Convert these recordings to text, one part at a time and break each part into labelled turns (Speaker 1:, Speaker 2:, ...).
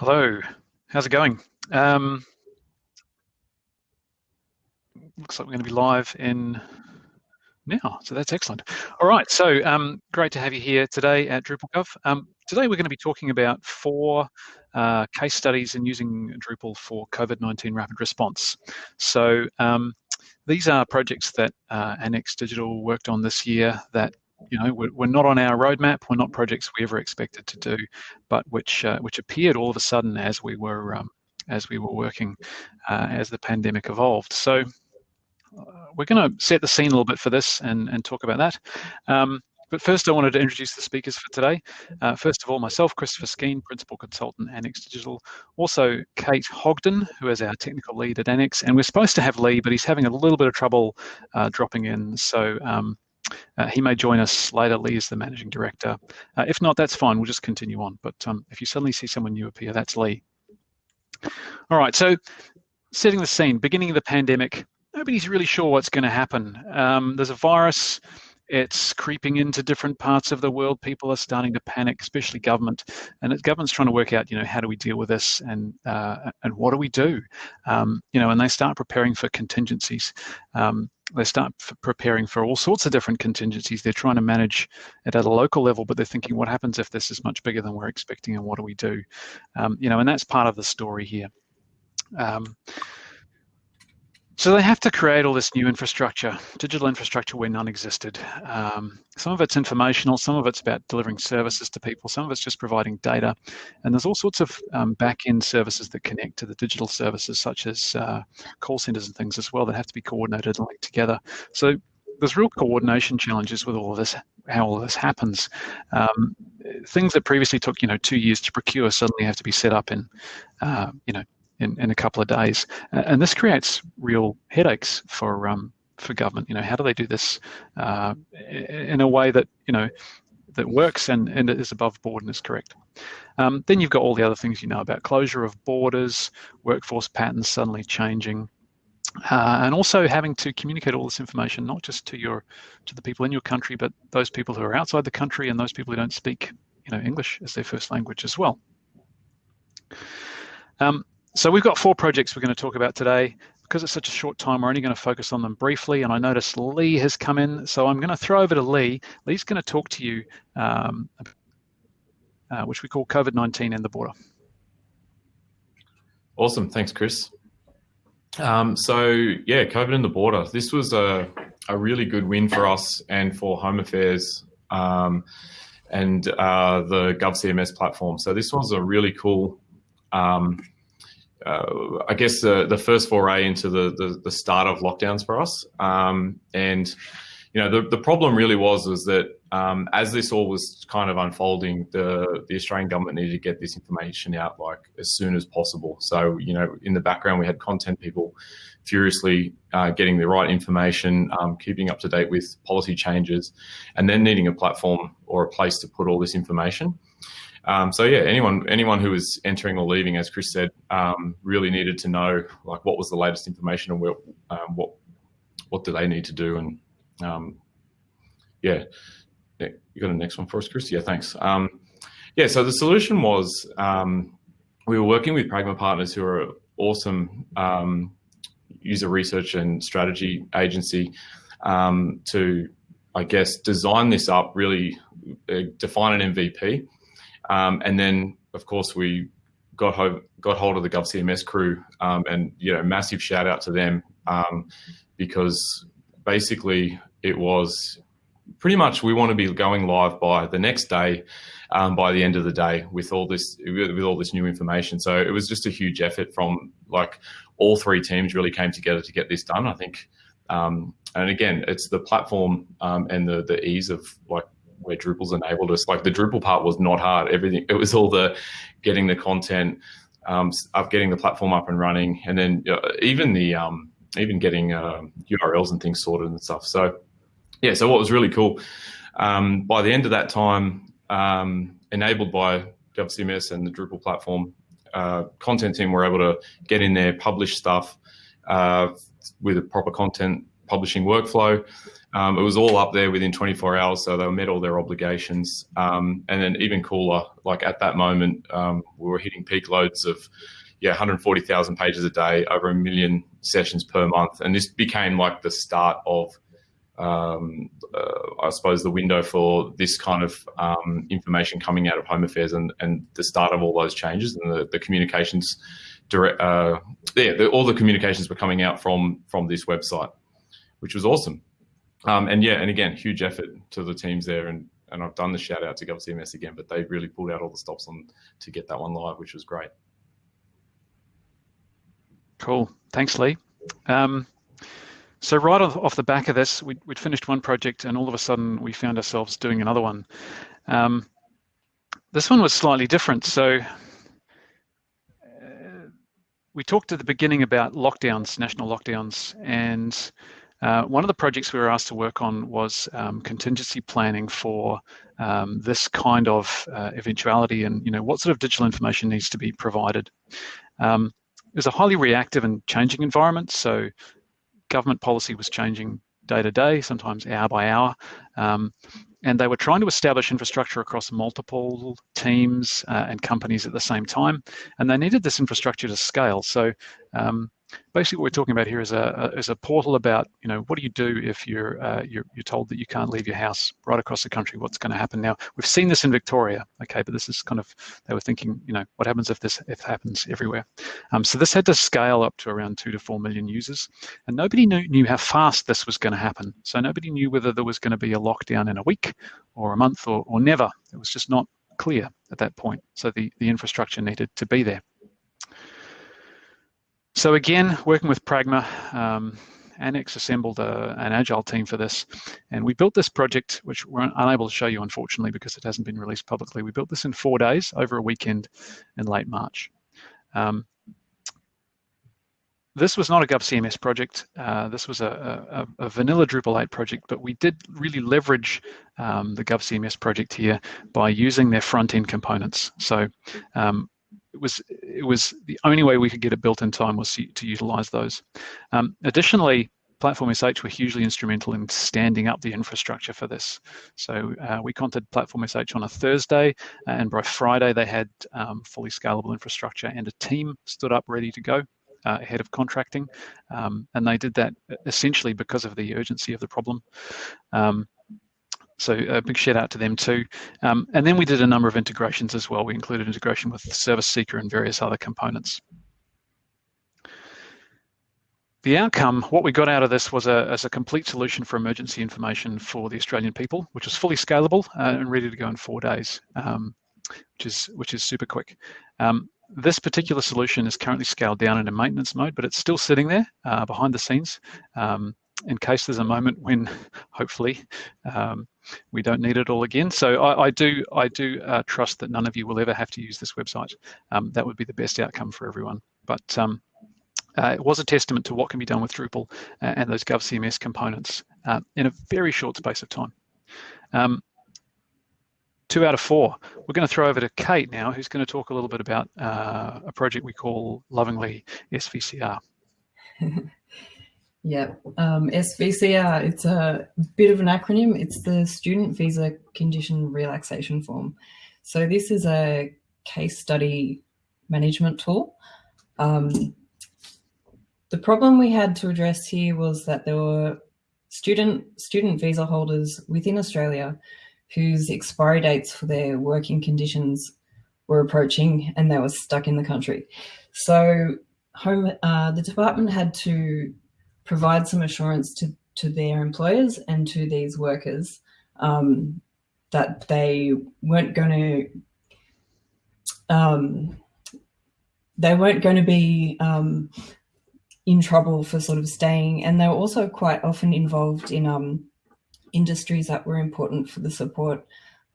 Speaker 1: Hello, how's it going? Um, looks like we're going to be live in now, so that's excellent. All right, so um, great to have you here today at DrupalGov. Um, today we're going to be talking about four uh, case studies in using Drupal for COVID-19 rapid response. So um, these are projects that uh, Annex Digital worked on this year that you know, we're, we're, not on our roadmap. We're not projects we ever expected to do, but which uh, which appeared all of a sudden as we were um, as we were working uh, as the pandemic evolved. So uh, we're going to set the scene a little bit for this and and talk about that. Um, but first, I wanted to introduce the speakers for today. Uh, first of all, myself, Christopher Skene, Principal Consultant, Annex Digital. Also, Kate Hogden, who is our Technical Lead at Annex. And we're supposed to have Lee, but he's having a little bit of trouble uh, dropping in. So um, uh, he may join us later. Lee is the managing director. Uh, if not, that's fine. We'll just continue on. But um, if you suddenly see someone new appear, that's Lee. All right, so setting the scene, beginning of the pandemic, nobody's really sure what's going to happen. Um, there's a virus. It's creeping into different parts of the world. People are starting to panic, especially government, and the government's trying to work out, you know, how do we deal with this, and uh, and what do we do, um, you know, and they start preparing for contingencies. Um, they start preparing for all sorts of different contingencies. They're trying to manage it at a local level, but they're thinking, what happens if this is much bigger than we're expecting, and what do we do? Um, you know, and that's part of the story here. Um, so they have to create all this new infrastructure, digital infrastructure where none existed. Um, some of it's informational, some of it's about delivering services to people, some of it's just providing data. And there's all sorts of um, back-end services that connect to the digital services, such as uh, call centers and things as well, that have to be coordinated and linked together. So there's real coordination challenges with all of this, how all of this happens. Um, things that previously took, you know, two years to procure suddenly have to be set up in, uh, you know, in, in a couple of days. And this creates real headaches for um, for government. You know, how do they do this uh, in a way that you know that works and, and is above board and is correct. Um, then you've got all the other things you know about closure of borders, workforce patterns suddenly changing, uh, and also having to communicate all this information not just to your to the people in your country, but those people who are outside the country and those people who don't speak you know English as their first language as well. Um, so we've got four projects we're going to talk about today. Because it's such a short time, we're only going to focus on them briefly. And I noticed Lee has come in, so I'm going to throw over to Lee. Lee's going to talk to you, um, uh, which we call COVID-19 and the border.
Speaker 2: Awesome, thanks, Chris. Um, so yeah, COVID and the border. This was a, a really good win for us and for Home Affairs um, and uh, the GovCMS platform. So this was a really cool um, uh, I guess the the first foray into the the, the start of lockdowns for us. Um, and you know the the problem really was was that um, as this all was kind of unfolding, the the Australian government needed to get this information out like as soon as possible. So you know in the background we had content people furiously uh, getting the right information, um, keeping up to date with policy changes, and then needing a platform or a place to put all this information. Um, so yeah, anyone anyone who was entering or leaving, as Chris said, um, really needed to know like what was the latest information and what um, what what do they need to do, and um, yeah, yeah, you got a next one for us, Chris? Yeah, thanks. Um, yeah, so the solution was um, we were working with Pragma Partners, who are awesome user research and strategy agency, to I guess design this up, really uh, define an MVP. Um, and then, of course, we got hold, got hold of the GovCMS crew, um, and you know, massive shout out to them um, because basically it was pretty much we want to be going live by the next day, um, by the end of the day with all this with all this new information. So it was just a huge effort from like all three teams really came together to get this done. I think. Um, and again, it's the platform um, and the the ease of like where Drupal's enabled us. Like the Drupal part was not hard. Everything it was all the getting the content, um, up getting the platform up and running, and then uh, even the um, even getting uh, URLs and things sorted and stuff. So yeah, so what was really cool um, by the end of that time, um, enabled by GovCMS and the Drupal platform, uh, content team were able to get in there, publish stuff uh, with a proper content publishing workflow. Um, it was all up there within 24 hours, so they met all their obligations. Um, and then even cooler, like at that moment, um, we were hitting peak loads of yeah 140,000 pages a day, over a million sessions per month, and this became like the start of um, uh, I suppose the window for this kind of um, information coming out of Home Affairs and, and the start of all those changes and the, the communications direct, uh, yeah, the, all the communications were coming out from from this website, which was awesome. Um, and yeah, and again, huge effort to the teams there, and and I've done the shout out to GovCMS again, but they really pulled out all the stops on to get that one live, which was great.
Speaker 1: Cool, thanks, Lee. Um, so right off, the back of this, we'd, we'd, finished one project, and all of a sudden we found ourselves doing another one. Um, this one was slightly different. So we talked at the beginning about lockdowns, national lockdowns, and uh, one of the projects we were asked to work on was um, contingency planning for um, this kind of uh, eventuality and you know what sort of digital information needs to be provided. Um, it was a highly reactive and changing environment, so government policy was changing day to day, sometimes hour by hour. Um, and they were trying to establish infrastructure across multiple teams uh, and companies at the same time, and they needed this infrastructure to scale. So um, basically what we're talking about here is a, a, is a portal about you know what do you do if you're, uh, you're you're told that you can't leave your house right across the country? What's going to happen? Now we've seen this in Victoria okay but this is kind of they were thinking you know what happens if this if happens everywhere? Um, so this had to scale up to around two to four million users and nobody knew, knew how fast this was going to happen. So nobody knew whether there was going to be a lockdown in a week or a month or, or never. It was just not clear at that point. So the the infrastructure needed to be there so again, working with Pragma, um, Annex assembled a, an agile team for this, and we built this project, which we're unable to show you unfortunately because it hasn't been released publicly. We built this in four days over a weekend in late March. Um, this was not a GovCMS project. Uh, this was a, a, a, vanilla Drupal 8 project, but we did really leverage um, the GovCMS project here by using their front-end components. So um, it was it was the only way we could get it built in time was to, to utilize those. Um, additionally, Platform SH were hugely instrumental in standing up the infrastructure for this. So uh, we contacted Platform SH on a Thursday, and by Friday they had um, fully scalable infrastructure and a team stood up ready to go uh, ahead of contracting. Um, and they did that essentially because of the urgency of the problem. Um, so a big shout out to them too. Um, and then we did a number of integrations as well. We included integration with Service Seeker and various other components. The outcome, what we got out of this was a, as a complete solution for emergency information for the Australian people, which was fully scalable uh, and ready to go in four days, um, which is which is super quick. Um, this particular solution is currently scaled down into maintenance mode, but it's still sitting there uh, behind the scenes um, in case there's a moment when, hopefully, um, we don't need it all again. So I, I do I do uh, trust that none of you will ever have to use this website. Um, that would be the best outcome for everyone. But um, uh, it was a testament to what can be done with Drupal uh, and those GovCMS components uh, in a very short space of time. Um, two out of four. We're going to throw over to Kate now, who's going to talk a little bit about uh, a project we call lovingly SVCR.
Speaker 3: Yeah, um, SVCR, it's a bit of an acronym. It's the Student Visa Condition Relaxation Form. So this is a case study management tool. Um, the problem we had to address here was that there were student, student visa holders within Australia whose expiry dates for their working conditions were approaching and they were stuck in the country. So home, uh, the department had to provide some assurance to, to their employers and to these workers um, that they weren't going to um, they weren't going to be um, in trouble for sort of staying and they were also quite often involved in um, industries that were important for the support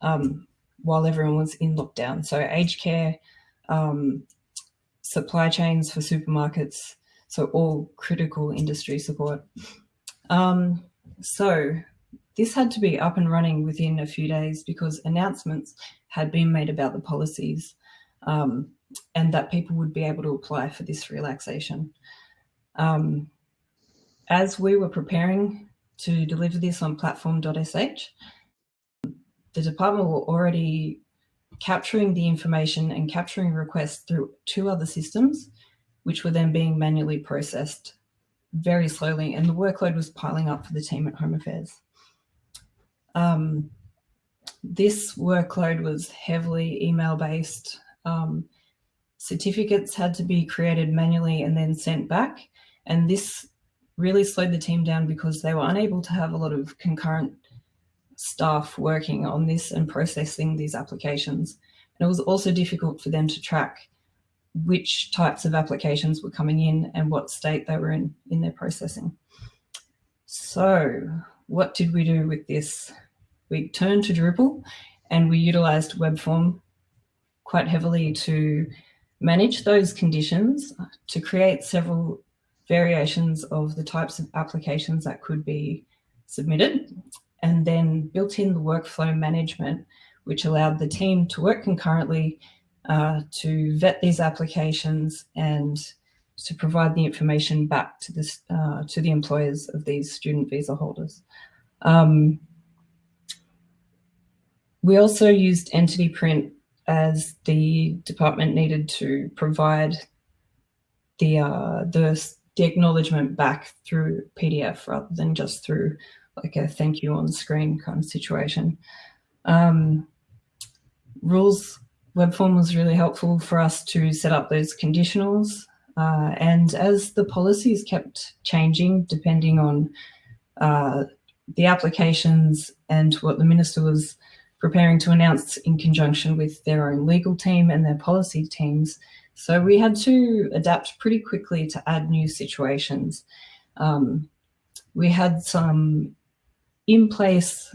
Speaker 3: um, while everyone was in lockdown. So aged care, um, supply chains for supermarkets, so all critical industry support. Um, so this had to be up and running within a few days because announcements had been made about the policies um, and that people would be able to apply for this relaxation. Um, as we were preparing to deliver this on platform.sh. The department were already capturing the information and capturing requests through two other systems, which were then being manually processed very slowly, and the workload was piling up for the team at Home Affairs. Um, this workload was heavily email based. Um, certificates had to be created manually and then sent back. And this really slowed the team down because they were unable to have a lot of concurrent staff working on this and processing these applications. And it was also difficult for them to track which types of applications were coming in and what state they were in in their processing. So what did we do with this? We turned to Drupal and we utilized WebForm quite heavily to manage those conditions, to create several variations of the types of applications that could be submitted, and then built in the workflow management, which allowed the team to work concurrently uh, to vet these applications and to provide the information back to, this, uh, to the employers of these student visa holders. Um, we also used Entity Print as the department needed to provide the, uh, the, the acknowledgement back through PDF rather than just through like a thank you on screen kind of situation. Um, rules web form was really helpful for us to set up those conditionals. Uh, and as the policies kept changing, depending on uh, the applications and what the minister was preparing to announce in conjunction with their own legal team and their policy teams. So we had to adapt pretty quickly to add new situations. Um, we had some in place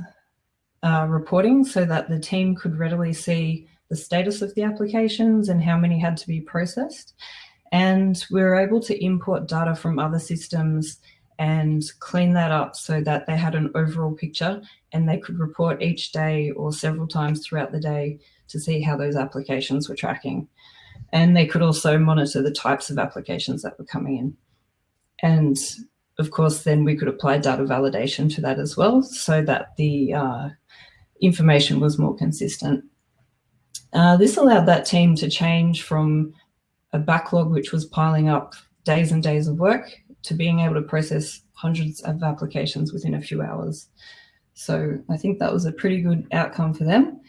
Speaker 3: uh, reporting so that the team could readily see the status of the applications and how many had to be processed. And we were able to import data from other systems and clean that up so that they had an overall picture and they could report each day or several times throughout the day to see how those applications were tracking. And they could also monitor the types of applications that were coming in. And of course, then we could apply data validation to that as well so that the uh, information was more consistent. Uh, this allowed that team to change from a backlog which was piling up days and days of work to being able to process hundreds of applications within a few hours. So I think that was a pretty good outcome for them.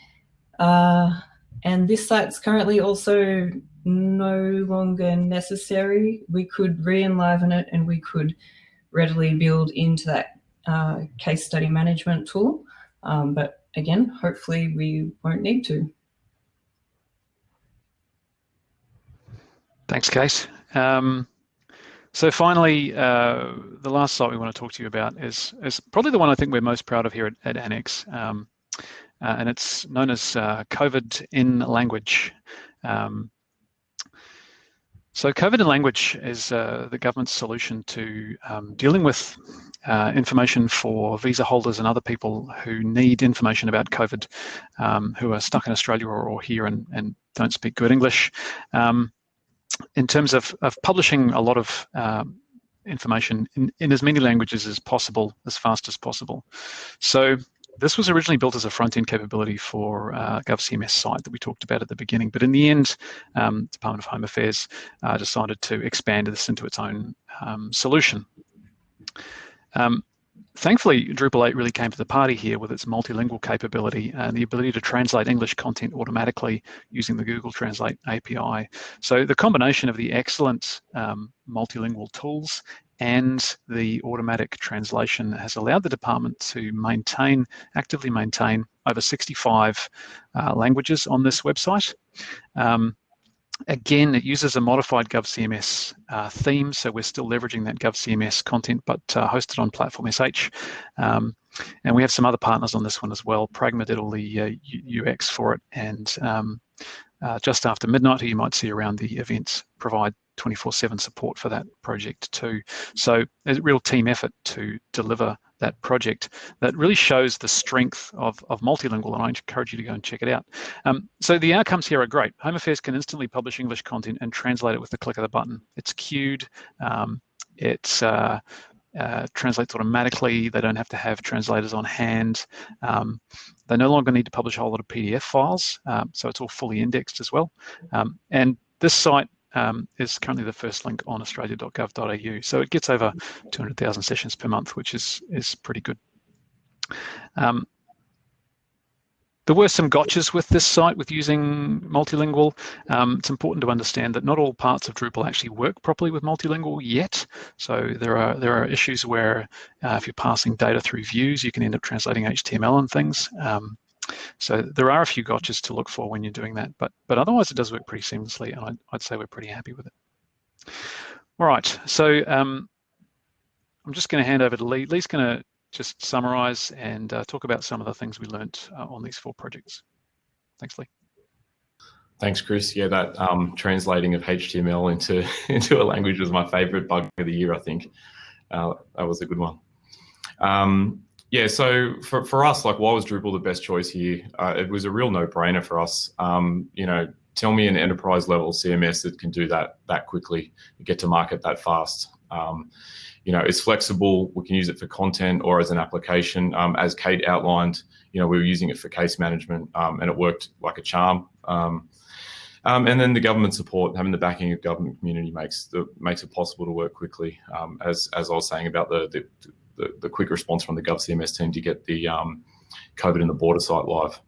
Speaker 3: Uh, and this site's currently also no longer necessary. We could re-enliven it and we could readily build into that uh, case study management tool. Um, but again, hopefully we won't need to.
Speaker 1: Thanks, Case. Um, so finally, uh, the last site we want to talk to you about is, is probably the one I think we're most proud of here at, at Annex, um, uh, and it's known as uh, COVID in Language. Um, so COVID in Language is uh, the government's solution to um, dealing with uh, information for visa holders and other people who need information about COVID, um, who are stuck in Australia or, or here and, and, don't speak good English. Um, in terms of, of publishing a lot of um, information in, in as many languages as possible, as fast as possible. So this was originally built as a front-end capability for uh, GovCMS site that we talked about at the beginning, but in the end, um, Department of Home Affairs uh, decided to expand this into its own um, solution. Um, Thankfully, Drupal 8 really came to the party here with its multilingual capability and the ability to translate English content automatically using the Google Translate API. So the combination of the excellent um, multilingual tools and the automatic translation has allowed the department to maintain, actively maintain over 65 uh, languages on this website. Um, Again, it uses a modified GovCMS uh, theme, so we're still leveraging that GovCMS content, but uh, hosted on Platform SH. Um, and we have some other partners on this one as well. Pragma did all the uh, UX for it, and um, uh, just after midnight, who you might see around the events, provide 24-7 support for that project too. So a real team effort to deliver that project that really shows the strength of, of multilingual, and I encourage you to go and check it out. Um, so the outcomes here are great. Home Affairs can instantly publish English content and translate it with the click of the button. It's queued, um, uh, uh, translates automatically. They don't have to have translators on hand. Um, they no longer need to publish a whole lot of PDF files, um, so it's all fully indexed as well. Um, and this site um, is currently the first link on australia.gov.au, so it gets over 200,000 sessions per month, which is is pretty good. Um, there were some gotchas with this site with using multilingual. Um, it's important to understand that not all parts of Drupal actually work properly with multilingual yet. So there are there are issues where uh, if you're passing data through views, you can end up translating HTML and things. Um, so there are a few gotchas to look for when you're doing that, but but otherwise it does work pretty seamlessly, and I'd, I'd say we're pretty happy with it. All right, so um, I'm just going to hand over to Lee. Lee's going to just summarize and uh, talk about some of the things we learned uh, on these four projects. Thanks, Lee.
Speaker 2: Thanks, Chris. Yeah, that um, translating of HTML into into a language was my favorite bug of the year. I think uh, that was a good one. Um, yeah, so for, for us, like, why was Drupal the best choice here? Uh, it was a real no-brainer for us. Um, you know, tell me an enterprise level CMS that can do that that quickly, get to market that fast. Um, you know, it's flexible. We can use it for content or as an application. Um, as Kate outlined, you know, we were using it for case management um, and it worked like a charm. Um, um, and then the government support, having the backing of government community makes the makes it possible to work quickly. Um, as as I was saying about the, the the, the quick response from the GovCMS team to get the um, COVID in the border site live.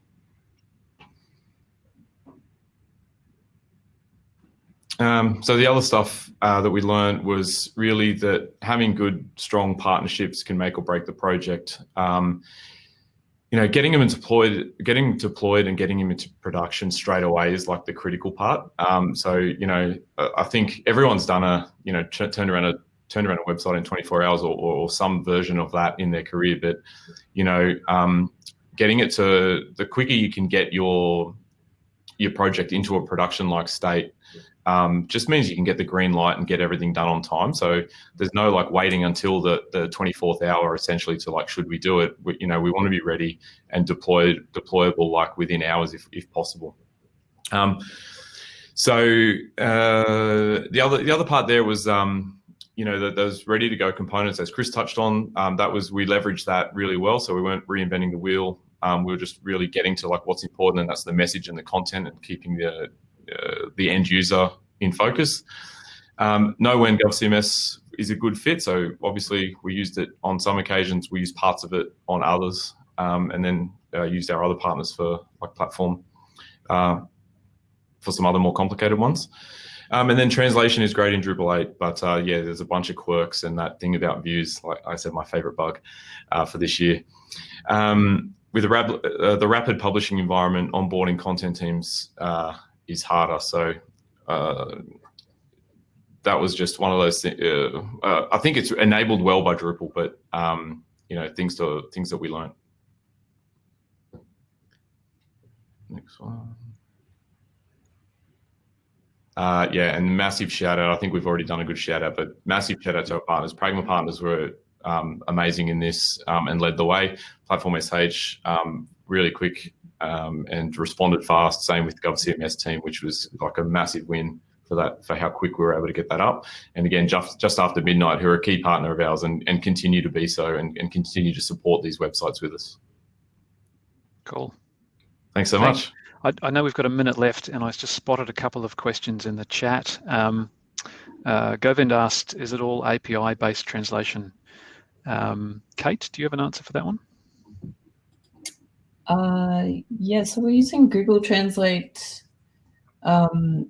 Speaker 2: Um, so the other stuff uh, that we learned was really that having good, strong partnerships can make or break the project. Um, you know, getting them deployed, getting deployed, and getting them into production straight away is like the critical part. Um, so you know, I think everyone's done a you know turned around a turned around a website in 24 hours or, or some version of that in their career, but you know, um, getting it to the quicker you can get your your project into a production like state um, just means you can get the green light and get everything done on time. So there's no like waiting until the, the 24th hour essentially to like, should we do it? We, you know, we want to be ready and deployed, deployable like within hours if, if possible. Um, so uh, the other the other part there was um, you know that those ready to go components as Chris touched on. Um, that was we leveraged that really well. So we weren't reinventing the wheel. Um, we were just really getting to like what's important, and that's the message and the content, and keeping the uh, the end user in focus. Um, know when GovCMS is a good fit. So obviously we used it on some occasions. We used parts of it on others, um, and then uh, used our other partners for like platform uh, for some other more complicated ones. Um, and then translation is great in Drupal 8, but uh, yeah, there's a bunch of quirks and that thing about views, like I said, my favorite bug uh, for this year. Um, with the, uh, the, rapid publishing environment, onboarding content teams uh, is harder. So uh, that was just one of those things. Uh, I think it's enabled well by Drupal, but um, you know things to things that we learned. Next one. Uh, yeah, and massive shout out. I think we've already done a good shout out, but massive shout out to our partners. Pragma partners were um, amazing in this um, and led the way. Platform SH, um, really quick um, and responded fast. Same with GovCMS team, which was like a massive win for that for how quick we were able to get that up. And again, just just after midnight, who are a key partner of ours and, and continue to be so and, and continue to support these websites with us.
Speaker 1: Cool.
Speaker 2: Thanks so Thanks.
Speaker 1: much. I, I, know we've got a minute left, and I just spotted a couple of questions in the chat. Um, uh, Govind asked, "Is it all API-based translation?" Um, Kate, do you have an answer for that one?
Speaker 3: Uh, yeah, so we're using Google Translate. Um,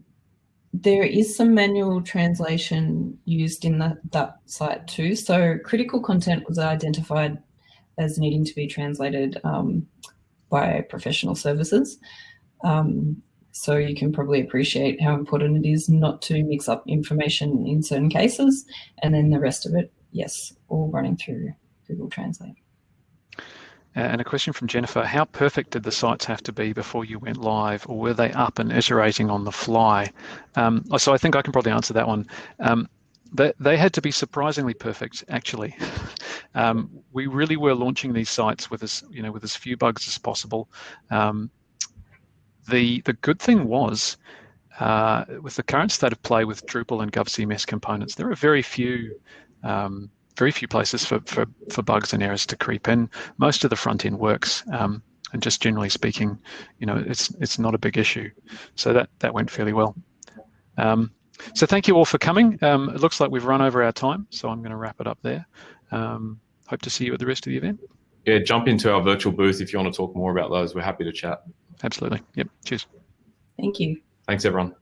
Speaker 3: there is some manual translation used in that, that site too. So critical content was identified as needing to be translated um, by professional services. Um, so you can probably appreciate how important it is not to mix up information in certain cases. And then the rest of it, yes, all running through Google Translate.
Speaker 1: And a question from Jennifer, how perfect did the sites have to be before you went live or were they up and iterating on the fly? Um, so I think I can probably answer that one. Um, they, they had to be surprisingly perfect, actually. um, we really were launching these sites with as, you know, with as few bugs as possible. Um, the, the good thing was, uh, with the current state of play with Drupal and GovCMS components, there are very few um, very few places for, for, for bugs and errors to creep in. Most of the front end works. Um, and just generally speaking, you know, it's it's not a big issue. So that that went fairly well. Um, so thank you all for coming. Um, it looks like we've run over our time, so I'm going to wrap it up there. Um, hope to see you at the rest of the event.
Speaker 2: Yeah, jump into our virtual booth if you want to talk more about those. We're happy to chat.
Speaker 1: Absolutely. Yep. Cheers.
Speaker 3: Thank you.
Speaker 2: Thanks, everyone.